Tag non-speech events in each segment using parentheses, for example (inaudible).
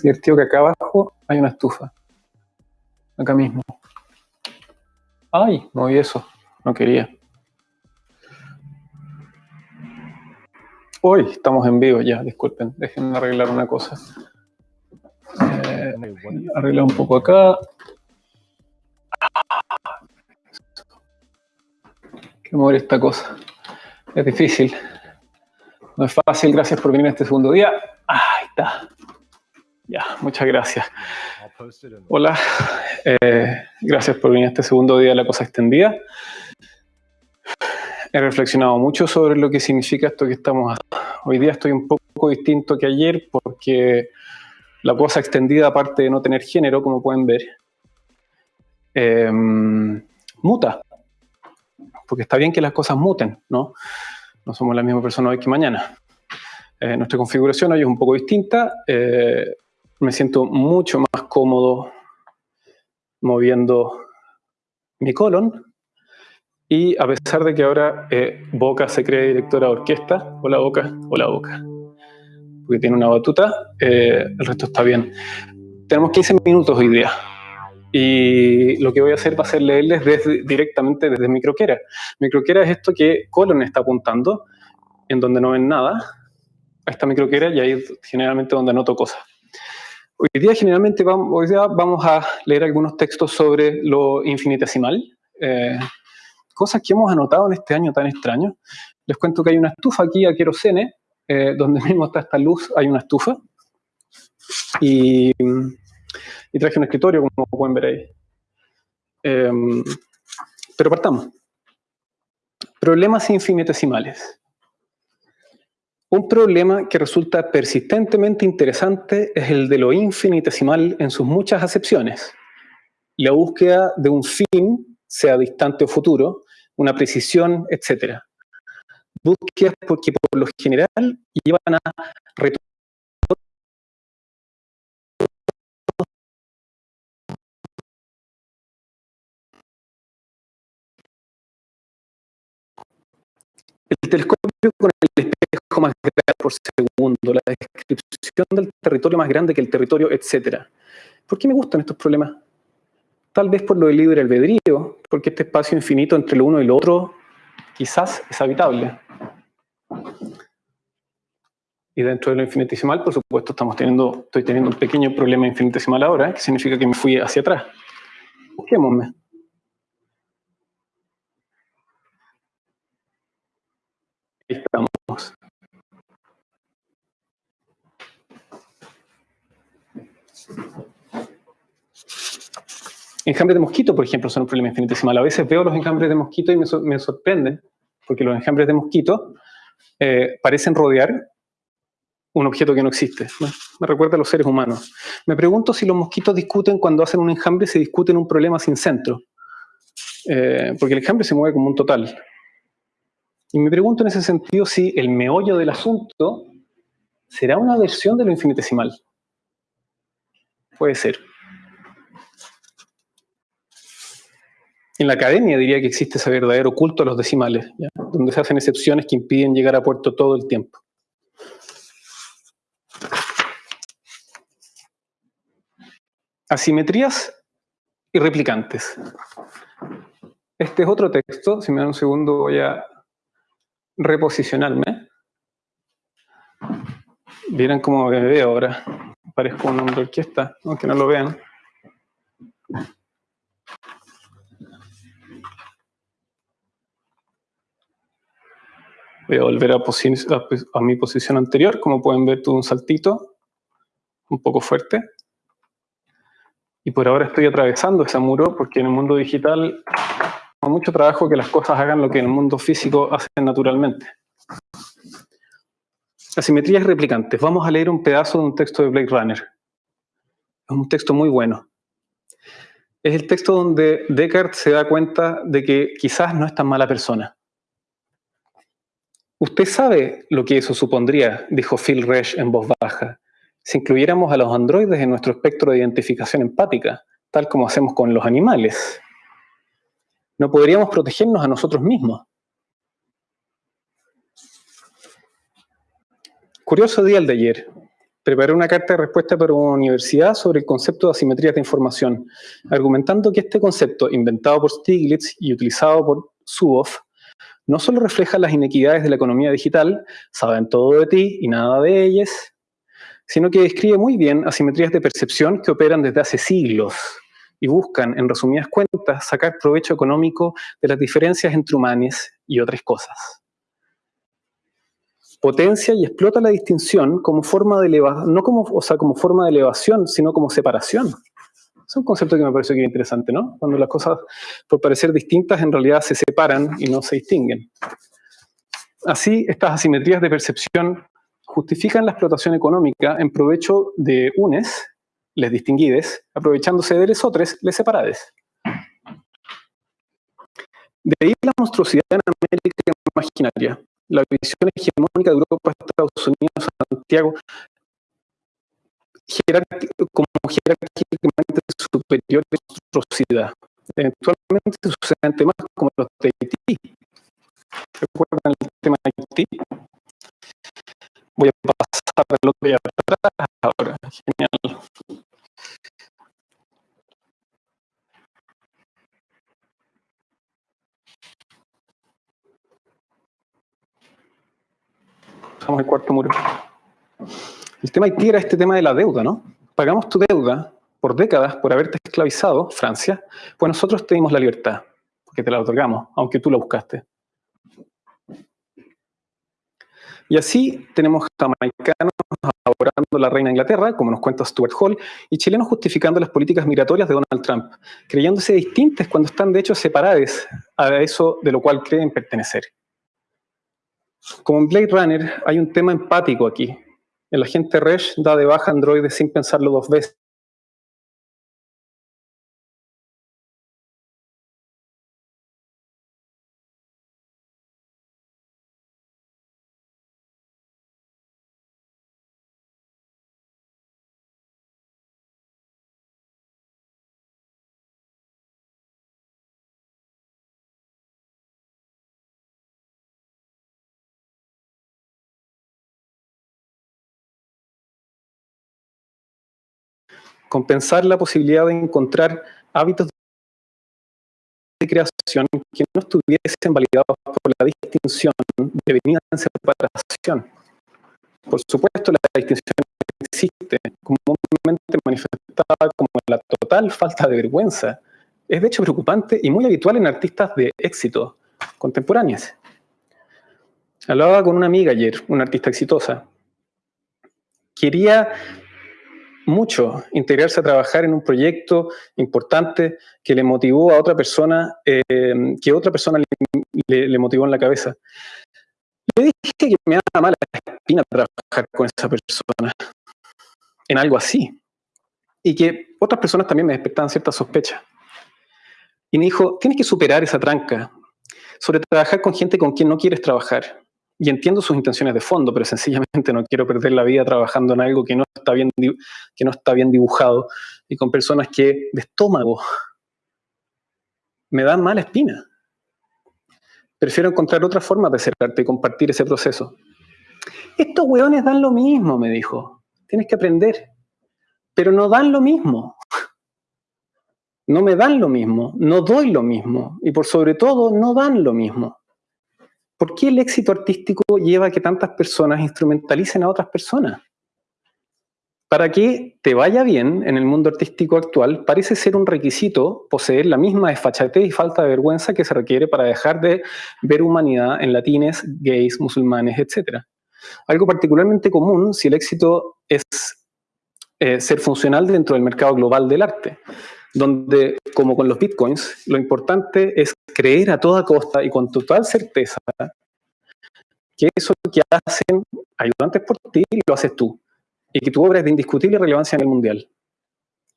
Es divertido que acá abajo hay una estufa. Acá mismo. Ay, moví eso. No quería. Hoy estamos en vivo ya, disculpen. Déjenme arreglar una cosa. Eh, arreglar un poco acá. que mover esta cosa. Es difícil. No es fácil. Gracias por venir a este segundo día. Ahí está. Ya, muchas gracias. Hola. Eh, gracias por venir a este segundo día de la cosa extendida. He reflexionado mucho sobre lo que significa esto que estamos Hoy día estoy un poco distinto que ayer porque la cosa extendida, aparte de no tener género, como pueden ver, eh, muta porque está bien que las cosas muten, ¿no? No somos la misma persona hoy que mañana. Eh, nuestra configuración hoy es un poco distinta. Eh, me siento mucho más cómodo moviendo mi colon. Y a pesar de que ahora eh, Boca se cree directora de orquesta, hola Boca, hola Boca, porque tiene una batuta, el resto está bien. Tenemos 15 minutos hoy día. Y lo que voy a hacer va a ser leerles directamente desde mi croquera. Mi croquera es esto que Colon está apuntando, en donde no ven nada. Ahí está mi croquera y ahí generalmente donde anoto cosas. Hoy día generalmente vamos, a leer algunos textos sobre lo infinitesimal, eh, cosas que hemos anotado en este año tan extraño. Les cuento que hay una estufa aquí a querosene, eh, donde (laughs) mismo está esta luz, hay una estufa. Y y traje un escritorio, como pueden ver ahí. Em, pero partamos. Problemas infinitesimales. Un problema que resulta persistentemente interesante es el de lo infinitesimal en sus muchas acepciones. La búsqueda de un fin, sea distante o futuro, una precisión, etc. Búsquedas porque por lo general llevan a El telescopio con el más grande por segundo, la descripción del territorio más grande que el territorio, etc. ¿Por qué me gustan estos problemas? Tal vez por lo del libre albedrío, porque este espacio infinito entre lo uno y lo otro quizás es habitable. Y dentro de lo infinitesimal, por supuesto, estamos teniendo, estoy teniendo un pequeño problema infinitesimal ahora, que significa que me fui hacia atrás. Busquémosme. estamos. Enjambres de mosquito, por ejemplo, son un problema infinitesimal. A veces veo los enjambres de mosquito y me, sorprenden, porque los enjambres de mosquito eh, parecen rodear un objeto que no existe. Me recuerda a los seres humanos. Me pregunto si los mosquitos discuten cuando hacen un enjambre, se discuten un problema sin centro. Eh, porque el enjambre se mueve como un total. Y me pregunto en ese sentido si el meollo del asunto será una versión de lo infinitesimal. Puede ser. En la academia diría que existe ese verdadero culto a los decimales, donde se hacen excepciones que impiden llegar a puerto todo el tiempo. Asimetrías y replicantes. Este es otro texto, si me dan un segundo voy a reposicionarme. Vieran cómo me veo ahora. Parezco un hombre orquesta, aunque no lo vean. Voy a volver a, a, mi posición anterior. Como pueden ver, tuve un saltito un poco fuerte. Y por ahora estoy atravesando ese muro porque en el mundo digital mucho trabajo que las cosas hagan lo que en el mundo físico hacen naturalmente. Asimetrías replicantes. Vamos a leer un pedazo de un texto de Blade Runner. Es un texto muy bueno. Es el texto donde Descartes se da cuenta de que quizás no es tan mala persona. Usted sabe lo que eso supondría, dijo Phil Resch en voz baja, si incluyéramos a los androides en nuestro espectro de identificación empática, tal como hacemos con los animales no podríamos protegernos a nosotros mismos. Curioso día el de ayer. preparé una carta de respuesta para una universidad sobre el concepto de asimetrías de información, argumentando que este concepto, inventado por Stiglitz y utilizado por Zuboff, no solo refleja las inequidades de la economía digital, saben todo de ti y nada de ellas, sino que describe muy bien asimetrías de percepción que operan desde hace siglos y buscan, en resumidas cuentas, sacar provecho económico de las diferencias entre humanos y otras cosas potencia y explota la distinción como forma de elevación, no como, o sea, como forma de elevación, sino como separación. Es un concepto que me pareció interesante, ¿no? Cuando las cosas, por parecer distintas, en realidad se separan y no se distinguen. Así, estas asimetrías de percepción justifican la explotación económica en provecho de unes, les distinguides, aprovechándose de les otros, les separades. De ahí la monstruosidad en América imaginaria, la visión hegemónica de Europa, Estados Unidos, Santiago, como jerárquicamente superior de monstruosidad. Eventualmente suceden temas como los de Haití. ¿Recuerdan el tema de Haití? Voy a pasar al otro de atrás ahora. Genial. El cuarto muro. El tema Haití era este tema de la deuda, ¿no? Pagamos tu deuda por décadas por haberte esclavizado, Francia, pues nosotros te dimos la libertad, porque te la otorgamos, aunque tú la buscaste. Y así tenemos jamaicanos adorando la reina de Inglaterra, como nos cuenta Stuart Hall, y chilenos justificando las políticas migratorias de Donald Trump, creyéndose distintas cuando están de hecho separadas a eso de lo cual creen pertenecer. Como en Blade Runner, hay un tema empático aquí. El agente Resh da de baja androides sin pensarlo dos veces. Compensar la posibilidad de encontrar hábitos de creación que no estuviesen validados por la distinción devenida en separación. Por supuesto, la distinción existe, comúnmente manifestada como la total falta de vergüenza. Es de hecho preocupante y muy habitual en artistas de éxito contemporáneos. Hablaba con una amiga ayer, una artista exitosa. Quería mucho integrarse a trabajar en un proyecto importante que le motivó a otra persona, eh, que otra persona le, motivó en la cabeza. Le dije que me da mala espina trabajar con esa persona en algo así. Y que otras personas también me despertaban cierta sospecha. Y me dijo, tienes que superar esa tranca sobre trabajar con gente con quien no quieres trabajar y entiendo sus intenciones de fondo, pero sencillamente no quiero perder la vida trabajando en algo que no está bien, que no está bien dibujado y con personas que de estómago me dan mala espina. Prefiero encontrar otra forma de acercarte y compartir ese proceso. Estos hueones dan lo mismo, me dijo. Tienes que aprender. Pero no dan lo mismo. No me dan lo mismo, no doy lo mismo y por sobre todo no dan lo mismo. ¿Por qué el éxito artístico lleva a que tantas personas instrumentalicen a otras personas? Para que te vaya bien en el mundo artístico actual, parece ser un requisito poseer la misma desfachatez y falta de vergüenza que se requiere para dejar de ver humanidad en latines, gays, musulmanes, etc. Algo particularmente común si el éxito es eh, ser funcional dentro del mercado global del arte donde, como con los bitcoins, lo importante es creer a toda costa y con total certeza que eso que hacen ayudantes por ti lo haces tú y que tu obra es de indiscutible relevancia en el mundial.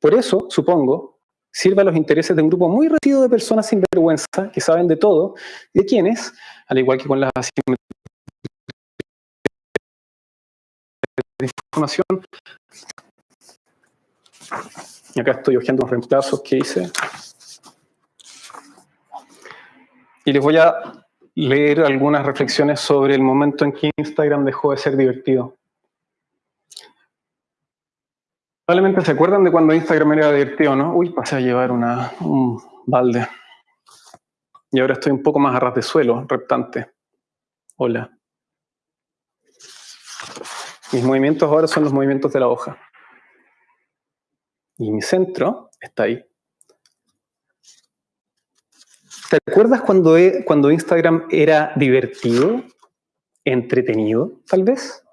Por eso, supongo, sirve a los intereses de un grupo muy reducido de personas sin vergüenza que saben de todo, de quienes, al igual que con las de información, y acá estoy hojeando los reemplazos que hice. Y les voy a leer algunas reflexiones sobre el momento en que Instagram dejó de ser divertido. Probablemente se acuerdan de cuando Instagram era divertido, ¿no? Uy, pasé a llevar una, un balde. Y ahora estoy un poco más a ras de suelo, reptante. Hola. Mis movimientos ahora son los movimientos de la hoja. Y mi centro está ahí. ¿Te acuerdas cuando, e, cuando Instagram era divertido, entretenido, tal vez?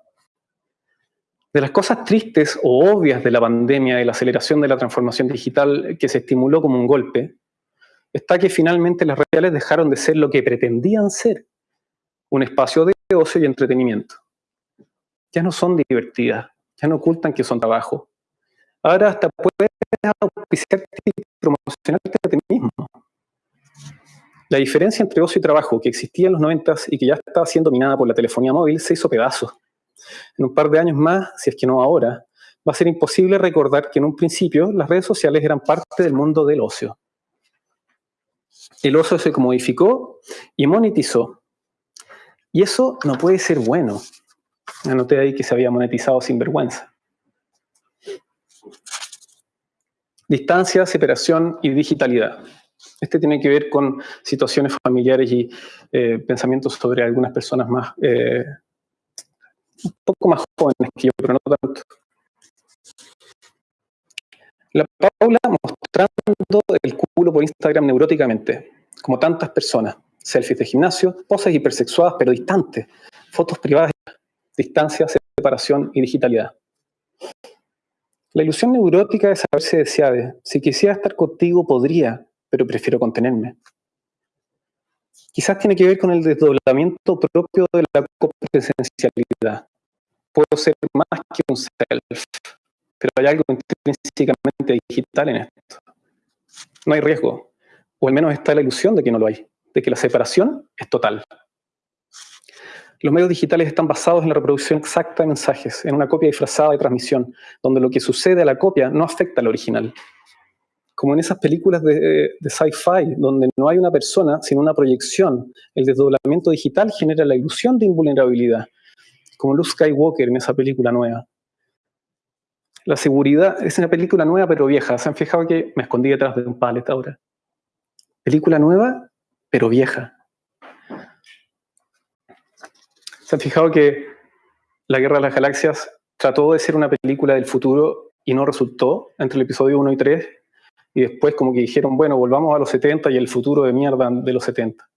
De las cosas tristes o obvias de la pandemia y la aceleración de la transformación digital que se estimuló como un golpe, está que finalmente las redes sociales dejaron de ser lo que pretendían ser, un espacio de ocio y entretenimiento. Ya no son divertidas, ya no ocultan que son trabajo. Ahora hasta puedes auspiciarte y promocionarte a ti mismo. La diferencia entre ocio y trabajo que existía en los 90 y que ya estaba siendo minada por la telefonía móvil se hizo pedazos en un par de años más, si es que no ahora, va a ser imposible recordar que en un principio las redes sociales eran parte del mundo del ocio. El ocio se modificó y monetizó. Y eso no puede ser bueno. Anoté ahí que se había monetizado sin vergüenza. Distancia, separación y digitalidad. Este tiene que ver con situaciones familiares y eh, pensamientos sobre algunas personas más eh, un poco más jóvenes que yo, pero no tanto. La Paula mostrando el culo por Instagram neuróticamente, como tantas personas. Selfies de gimnasio, poses hipersexuadas pero distantes, fotos privadas, distancia, separación y digitalidad. La ilusión neurótica es saberse deseada. Si quisiera estar contigo, podría, pero prefiero contenerme. Quizás tiene que ver con el desdoblamiento propio de la copresencialidad puedo ser más que un self, pero hay algo intrínsecamente digital en esto. No hay riesgo, o al menos está la ilusión de que no lo hay, de que la separación es total. Los medios digitales están basados en la reproducción exacta de mensajes, en una copia disfrazada de transmisión, donde lo que sucede a la copia no afecta al original. Como en esas películas de, sci-fi, donde no hay una persona, sino una proyección, el desdoblamiento digital genera la ilusión de invulnerabilidad, como Luke Skywalker en esa película nueva. La seguridad es una película nueva pero vieja. ¿Se han fijado que me escondí detrás de un palet ahora? Película nueva pero vieja. ¿Se han fijado que La Guerra de las Galaxias trató de ser una película del futuro y no resultó entre el episodio 1 y 3? Y después como que dijeron, bueno, volvamos a los 70 y el futuro de mierda de los 70.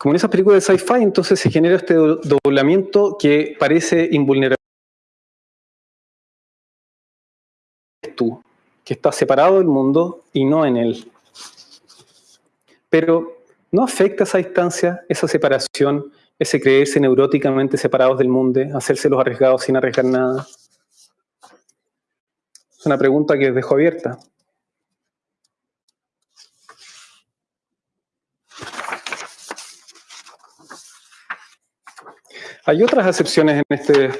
Como en esas películas de sci-fi, entonces se genera este doblamiento que parece invulnerable. Tú, que está separado del mundo y no en él. Pero ¿no afecta esa distancia, esa separación, ese creerse neuróticamente separados del mundo, hacerse los arriesgados sin arriesgar nada? Es una pregunta que dejo abierta. Hay otras acepciones en este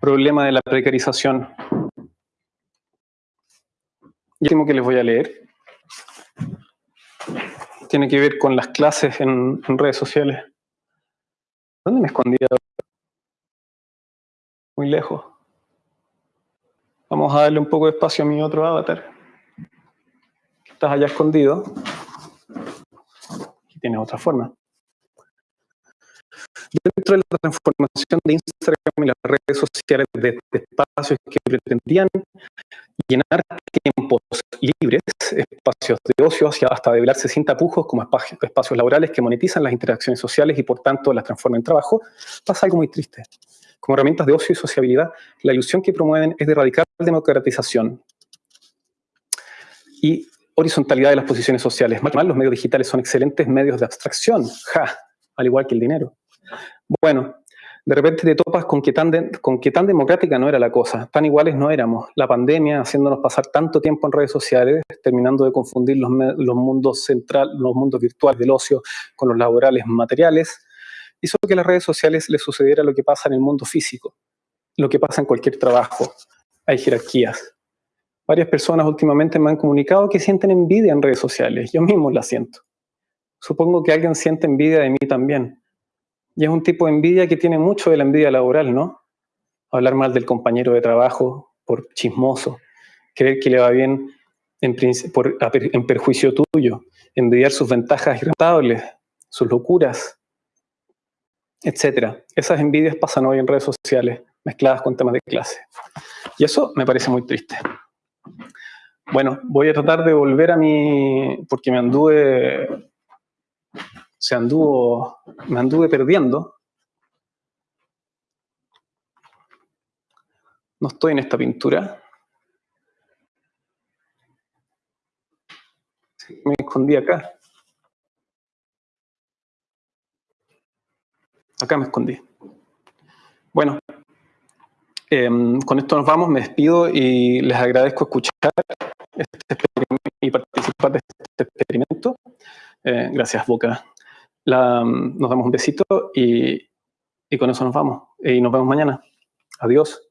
problema de la precarización. Y último que les voy a leer tiene que ver con las clases en, redes sociales. ¿Dónde me escondía? Muy lejos. Vamos a darle un poco de espacio a mi otro avatar. Estás allá escondido. Y tienes otra forma. Dentro de la transformación de Instagram y las redes sociales de, espacios que pretendían llenar tiempos libres, espacios de ocio, hasta develarse sin tapujos como espacios laborales que monetizan las interacciones sociales y por tanto las transforman en trabajo, pasa algo muy triste. Como herramientas de ocio y sociabilidad, la ilusión que promueven es de radical democratización y horizontalidad de las posiciones sociales. Más los medios digitales son excelentes medios de abstracción, ja, al igual que el dinero. Bueno, de repente te topas con que, tan con que tan democrática no era la cosa, tan iguales no éramos. La pandemia, haciéndonos pasar tanto tiempo en redes sociales, terminando de confundir los, los mundos central, los mundos virtuales del ocio con los laborales materiales, hizo que las redes sociales le sucediera lo que pasa en el mundo físico, lo que pasa en cualquier trabajo. Hay jerarquías. Varias personas últimamente me han comunicado que sienten envidia en redes sociales. Yo mismo la siento. Supongo que alguien siente envidia de mí también. Y es un tipo de envidia que tiene mucho de la envidia laboral, ¿no? hablar mal del compañero de trabajo por chismoso, creer que le va bien en, en perjuicio tuyo, envidiar sus ventajas irrentables, sus locuras, etc. Esas envidias pasan hoy en redes sociales mezcladas con temas de clase. Y eso me parece muy triste. Bueno, voy a tratar de volver a mi... porque me anduve... se anduvo... me anduve perdiendo. No estoy en esta pintura. Me escondí acá. Acá me escondí. Bueno, em, con esto nos vamos, me despido y les agradezco escuchar este y participar de este experimento. Eh, gracias, Boca. nos damos un besito y, y con eso nos vamos. Y nos vemos mañana. Adiós.